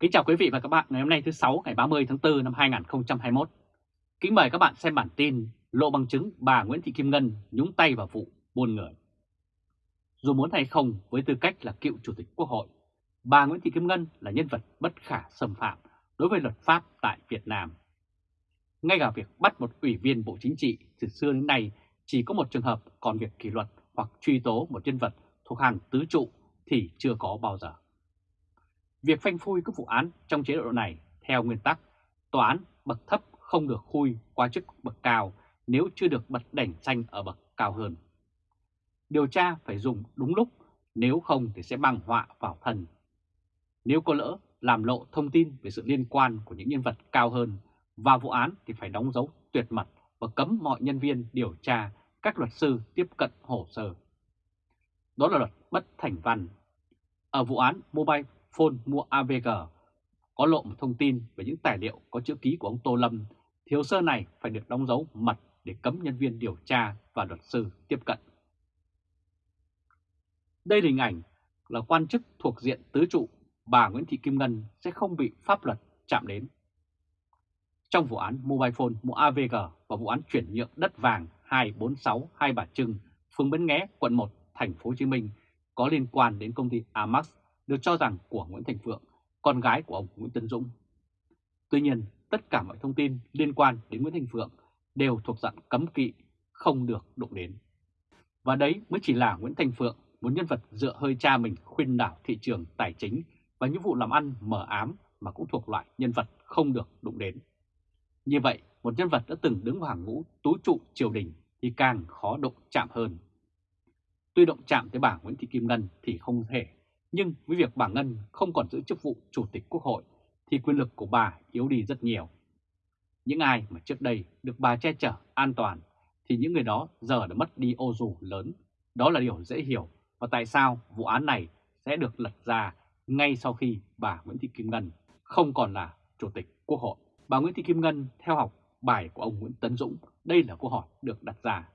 Kính chào quý vị và các bạn ngày hôm nay thứ sáu ngày 30 tháng 4 năm 2021. Kính mời các bạn xem bản tin lộ bằng chứng bà Nguyễn Thị Kim Ngân nhúng tay vào vụ buôn người. Dù muốn hay không với tư cách là cựu chủ tịch quốc hội, bà Nguyễn Thị Kim Ngân là nhân vật bất khả xâm phạm đối với luật pháp tại Việt Nam. Ngay cả việc bắt một ủy viên Bộ Chính trị từ xưa đến nay chỉ có một trường hợp còn việc kỷ luật hoặc truy tố một nhân vật thuộc hàng tứ trụ thì chưa có bao giờ. Việc phanh phui các vụ án trong chế độ này theo nguyên tắc tòa án bậc thấp không được khui qua chức bậc cao nếu chưa được bật đèn xanh ở bậc cao hơn. Điều tra phải dùng đúng lúc, nếu không thì sẽ mang họa vào thân. Nếu có lỡ làm lộ thông tin về sự liên quan của những nhân vật cao hơn vào vụ án thì phải đóng dấu tuyệt mật và cấm mọi nhân viên điều tra, các luật sư tiếp cận hồ sơ. Đó là luật bất thành văn. Ở vụ án Mobile Phone mua AVG có lộ một thông tin về những tài liệu có chữ ký của ông Tô Lâm thì hồ sơ này phải được đóng dấu mật để cấm nhân viên điều tra và luật sư tiếp cận. Đây là hình ảnh là quan chức thuộc diện tứ trụ, bà Nguyễn Thị Kim Ngân sẽ không bị pháp luật chạm đến. Trong vụ án Mobile Phone mua AVG và vụ án chuyển nhượng đất vàng 246 Hai Bà Trưng, phường Bến Nghé, quận 1, thành phố Hồ Chí Minh có liên quan đến công ty Amax được cho rằng của Nguyễn Thành Phượng, con gái của ông Nguyễn Tấn Dũng. Tuy nhiên, tất cả mọi thông tin liên quan đến Nguyễn Thành Phượng đều thuộc dạng cấm kỵ, không được đụng đến. Và đấy mới chỉ là Nguyễn Thành Phượng, một nhân vật dựa hơi cha mình khuyên đảo thị trường tài chính và những vụ làm ăn mở ám mà cũng thuộc loại nhân vật không được đụng đến. Như vậy, một nhân vật đã từng đứng vào hàng ngũ tú trụ triều đình thì càng khó đụng chạm hơn. Tuy động chạm tới bà Nguyễn Thị Kim Ngân thì không thể nhưng với việc bà Ngân không còn giữ chức vụ Chủ tịch Quốc hội thì quyền lực của bà yếu đi rất nhiều. Những ai mà trước đây được bà che chở an toàn thì những người đó giờ đã mất đi ô dù lớn. Đó là điều dễ hiểu và tại sao vụ án này sẽ được lật ra ngay sau khi bà Nguyễn Thị Kim Ngân không còn là Chủ tịch Quốc hội. Bà Nguyễn Thị Kim Ngân theo học bài của ông Nguyễn Tấn Dũng, đây là câu hỏi được đặt ra.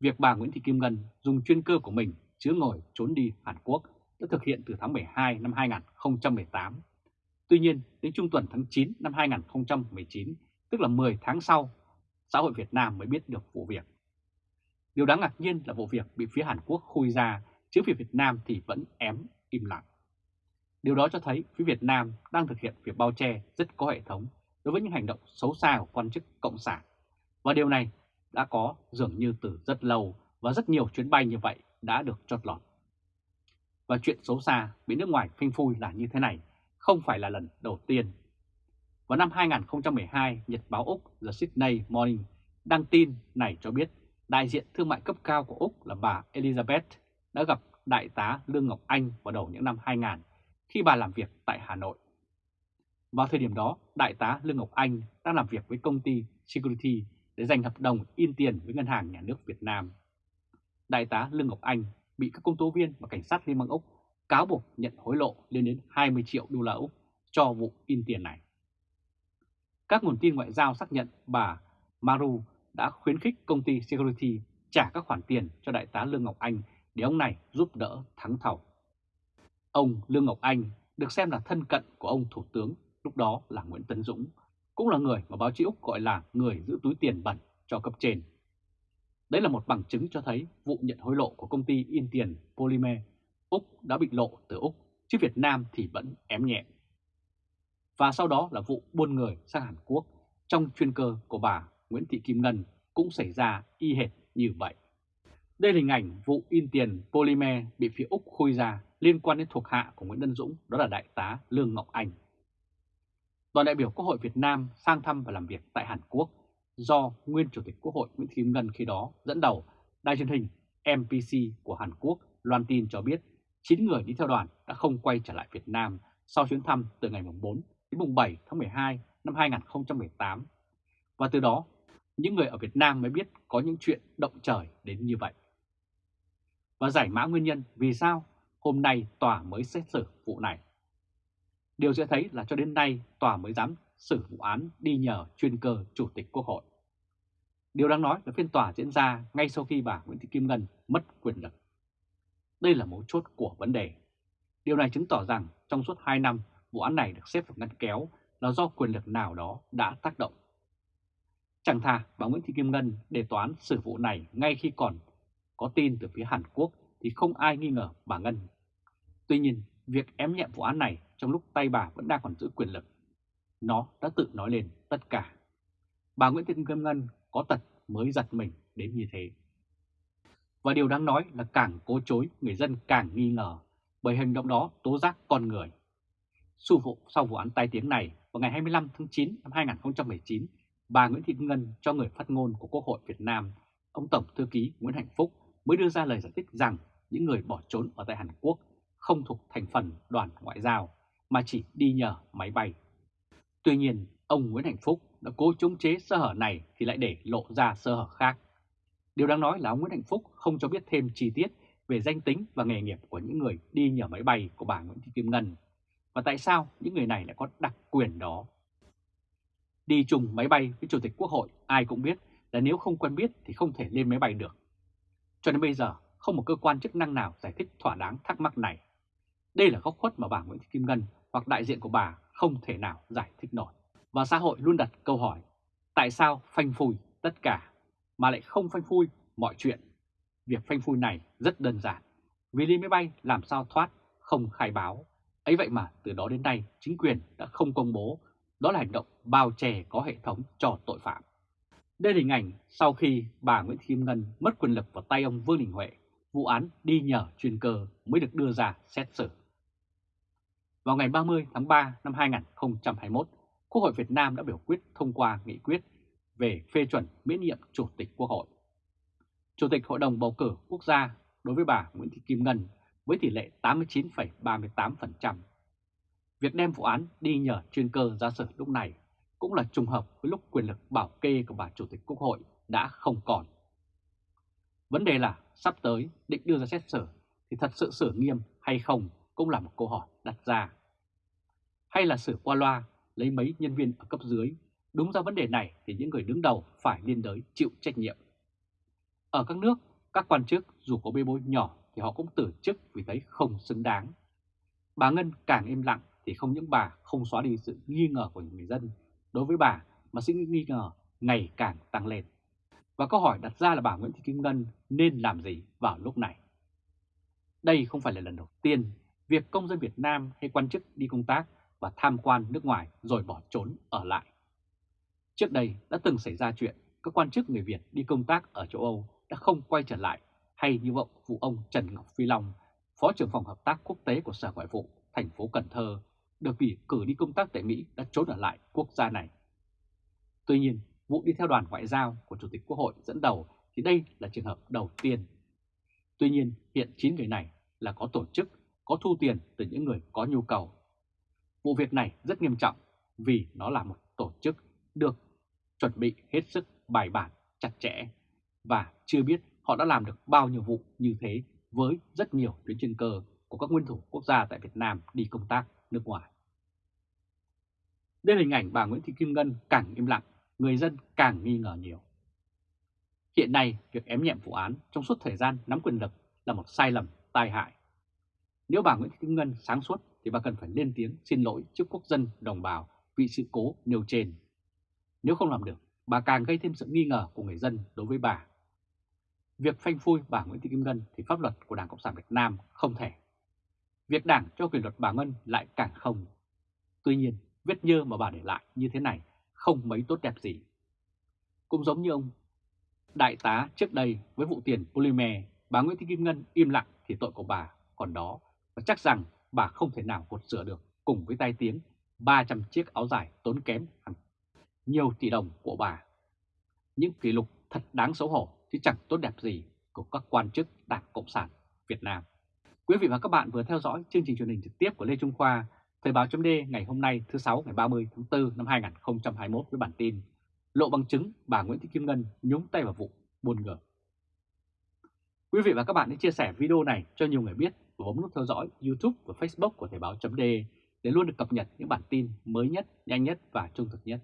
Việc bà Nguyễn Thị Kim Ngân dùng chuyên cơ của mình chứa ngồi trốn đi Hàn Quốc đã thực hiện từ tháng 12 năm 2018. Tuy nhiên, đến trung tuần tháng 9 năm 2019, tức là 10 tháng sau, xã hội Việt Nam mới biết được vụ việc. Điều đáng ngạc nhiên là vụ việc bị phía Hàn Quốc khui ra, chứ phía Việt Nam thì vẫn ém im lặng. Điều đó cho thấy phía Việt Nam đang thực hiện việc bao che rất có hệ thống đối với những hành động xấu xa của quan chức Cộng sản. Và điều này đã có dường như từ rất lâu và rất nhiều chuyến bay như vậy đã được chót lọt. Và chuyện xấu xa bị nước ngoài phanh phui là như thế này không phải là lần đầu tiên. Vào năm 2012, Nhật báo Úc The Sydney Morning đăng tin này cho biết đại diện thương mại cấp cao của Úc là bà Elizabeth đã gặp đại tá Lương Ngọc Anh vào đầu những năm 2000 khi bà làm việc tại Hà Nội. Vào thời điểm đó, đại tá Lương Ngọc Anh đang làm việc với công ty Security để giành hợp đồng in tiền với Ngân hàng Nhà nước Việt Nam. Đại tá Lương Ngọc Anh bị các công tố viên và cảnh sát Liên bang Úc cáo buộc nhận hối lộ lên đến 20 triệu đô la Úc cho vụ in tiền này. Các nguồn tin ngoại giao xác nhận bà Maru đã khuyến khích công ty Security trả các khoản tiền cho đại tá Lương Ngọc Anh để ông này giúp đỡ thắng thầu. Ông Lương Ngọc Anh được xem là thân cận của ông Thủ tướng lúc đó là Nguyễn Tấn Dũng, cũng là người mà báo chí Úc gọi là người giữ túi tiền bẩn cho cấp trên. Đấy là một bằng chứng cho thấy vụ nhận hối lộ của công ty in tiền Polymer Úc đã bị lộ từ Úc, chứ Việt Nam thì vẫn ém nhẹ. Và sau đó là vụ buôn người sang Hàn Quốc trong chuyên cơ của bà Nguyễn Thị Kim Ngân cũng xảy ra y hệt như vậy. Đây là hình ảnh vụ in tiền Polymer bị phía Úc khui ra liên quan đến thuộc hạ của Nguyễn Đân Dũng, đó là Đại tá Lương Ngọc Anh. Đoàn đại biểu Quốc hội Việt Nam sang thăm và làm việc tại Hàn Quốc do nguyên Chủ tịch Quốc hội Nguyễn Thị Kim Ngân khi đó dẫn đầu, đài truyền hình MPC của Hàn Quốc loan tin cho biết 9 người đi theo đoàn đã không quay trở lại Việt Nam sau chuyến thăm từ ngày 4 đến mùng 7 tháng 12 năm 2018. Và từ đó, những người ở Việt Nam mới biết có những chuyện động trời đến như vậy. Và giải mã nguyên nhân vì sao hôm nay tòa mới xét xử vụ này. Điều sẽ thấy là cho đến nay tòa mới dám xử vụ án đi nhờ chuyên cơ Chủ tịch Quốc hội. Điều đáng nói là phiên tòa diễn ra ngay sau khi bà Nguyễn Thị Kim Ngân mất quyền lực. Đây là mấu chốt của vấn đề. Điều này chứng tỏ rằng trong suốt 2 năm vụ án này được xếp vào ngăn kéo là do quyền lực nào đó đã tác động. Chẳng thà bà Nguyễn Thị Kim Ngân đề toán xử vụ này ngay khi còn có tin từ phía Hàn Quốc thì không ai nghi ngờ bà Ngân. Tuy nhiên, việc ém nhẹm vụ án này trong lúc tay bà vẫn đang còn giữ quyền lực, nó đã tự nói lên tất cả. Bà Nguyễn Thị Kim Ngân có tật mới giật mình đến như thế. Và điều đáng nói là càng cố chối, người dân càng nghi ngờ, bởi hành động đó tố giác con người. Sau vụ sau vụ án tai tiếng này, vào ngày 25 tháng 9 năm 2019, bà Nguyễn Thị Kim Ngân cho người phát ngôn của Quốc hội Việt Nam, ông Tổng Thư ký Nguyễn Hạnh Phúc mới đưa ra lời giải thích rằng những người bỏ trốn ở tại Hàn Quốc không thuộc thành phần đoàn ngoại giao mà chỉ đi nhờ máy bay. Tuy nhiên, ông Nguyễn Hạnh Phúc đã cố chống chế sơ hở này thì lại để lộ ra sơ hở khác. Điều đáng nói là ông Nguyễn Hạnh Phúc không cho biết thêm chi tiết về danh tính và nghề nghiệp của những người đi nhờ máy bay của bà Nguyễn Thị Kim Ngân. Và tại sao những người này lại có đặc quyền đó? Đi chung máy bay với Chủ tịch Quốc hội ai cũng biết là nếu không quen biết thì không thể lên máy bay được. Cho đến bây giờ, không một cơ quan chức năng nào giải thích thỏa đáng thắc mắc này. Đây là góc khuất mà bà Nguyễn Thị Kim Ngân hoặc đại diện của bà không thể nào giải thích nổi. Và xã hội luôn đặt câu hỏi, tại sao phanh phui tất cả mà lại không phanh phui mọi chuyện? Việc phanh phui này rất đơn giản, vì đi máy bay làm sao thoát, không khai báo. Ấy vậy mà từ đó đến nay chính quyền đã không công bố, đó là hành động bao che có hệ thống cho tội phạm. Đây là hình ảnh sau khi bà Nguyễn Thị Kim Ngân mất quyền lực vào tay ông Vương Đình Huệ, vụ án đi nhờ chuyên cơ mới được đưa ra xét xử. Vào ngày 30 tháng 3 năm 2021, Quốc hội Việt Nam đã biểu quyết thông qua nghị quyết về phê chuẩn miễn nhiệm Chủ tịch Quốc hội. Chủ tịch Hội đồng Bầu cử Quốc gia đối với bà Nguyễn Thị Kim Ngân với tỷ lệ 89,38%. Việc đem vụ án đi nhờ chuyên cơ ra xử lúc này cũng là trùng hợp với lúc quyền lực bảo kê của bà Chủ tịch Quốc hội đã không còn. Vấn đề là sắp tới định đưa ra xét xử thì thật sự xử nghiêm hay không cũng là một câu hỏi đặt ra. Hay là sửa qua loa lấy mấy nhân viên ở cấp dưới, đúng ra vấn đề này thì những người đứng đầu phải liên đới chịu trách nhiệm. Ở các nước, các quan chức dù có bê bối nhỏ thì họ cũng từ chức vì thấy không xứng đáng. Bà Ngân càng im lặng thì không những bà không xóa đi sự nghi ngờ của người dân đối với bà mà sự nghi ngờ ngày càng tăng lên. Và câu hỏi đặt ra là bà Nguyễn Thị Kim Ngân nên làm gì vào lúc này? Đây không phải là lần đầu tiên việc công dân Việt Nam hay quan chức đi công tác và tham quan nước ngoài rồi bỏ trốn ở lại. Trước đây đã từng xảy ra chuyện các quan chức người Việt đi công tác ở châu Âu đã không quay trở lại hay như vọng vụ ông Trần Ngọc Phi Long, Phó trưởng phòng hợp tác quốc tế của Sở Ngoại vụ thành phố Cần Thơ được vì cử đi công tác tại Mỹ đã trốn ở lại quốc gia này. Tuy nhiên, vụ đi theo đoàn ngoại giao của Chủ tịch Quốc hội dẫn đầu thì đây là trường hợp đầu tiên. Tuy nhiên, hiện 9 người này là có tổ chức, có thu tiền từ những người có nhu cầu. Vụ việc này rất nghiêm trọng vì nó là một tổ chức được chuẩn bị hết sức bài bản, chặt chẽ và chưa biết họ đã làm được bao nhiêu vụ như thế với rất nhiều tuyến chuyên cơ của các nguyên thủ quốc gia tại Việt Nam đi công tác nước ngoài. Đây là hình ảnh bà Nguyễn Thị Kim Ngân càng im lặng, người dân càng nghi ngờ nhiều. Hiện nay, việc ém nhẹm vụ án trong suốt thời gian nắm quyền lực là một sai lầm tai hại. Nếu bà Nguyễn Thị Kim Ngân sáng suốt thì bà cần phải lên tiếng xin lỗi trước quốc dân đồng bào vì sự cố nêu trên. Nếu không làm được, bà càng gây thêm sự nghi ngờ của người dân đối với bà. Việc phanh phui bà Nguyễn Thị Kim Ngân thì pháp luật của Đảng Cộng sản Việt Nam không thể. Việc Đảng cho quyền luật bà Ngân lại càng không. Tuy nhiên, vết nhơ mà bà để lại như thế này không mấy tốt đẹp gì. Cũng giống như ông đại tá trước đây với vụ tiền polymer, bà Nguyễn Thị Kim Ngân im lặng thì tội của bà còn đó và chắc rằng bà không thể nào gột sửa được cùng với tai tiếng 300 chiếc áo dài tốn kém hàng nhiều tỷ đồng của bà. Những kỷ lục thật đáng xấu hổ chứ chẳng tốt đẹp gì của các quan chức Đảng Cộng sản Việt Nam. Quý vị và các bạn vừa theo dõi chương trình truyền hình trực tiếp của Lê Trung Khoa, Thời báo chấm ngày hôm nay thứ sáu ngày 30 tháng 4 năm 2021 với bản tin Lộ bằng chứng bà Nguyễn Thị Kim Ngân nhúng tay vào vụ buôn người. Quý vị và các bạn hãy chia sẻ video này cho nhiều người biết và bấm nút theo dõi YouTube và Facebook của Thời Báo .de để luôn được cập nhật những bản tin mới nhất, nhanh nhất và trung thực nhất.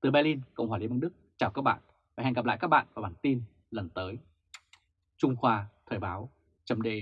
Từ Berlin, Cộng hòa Liên bang Đức, chào các bạn và hẹn gặp lại các bạn vào bản tin lần tới. Trung Khoa Thời báo .de.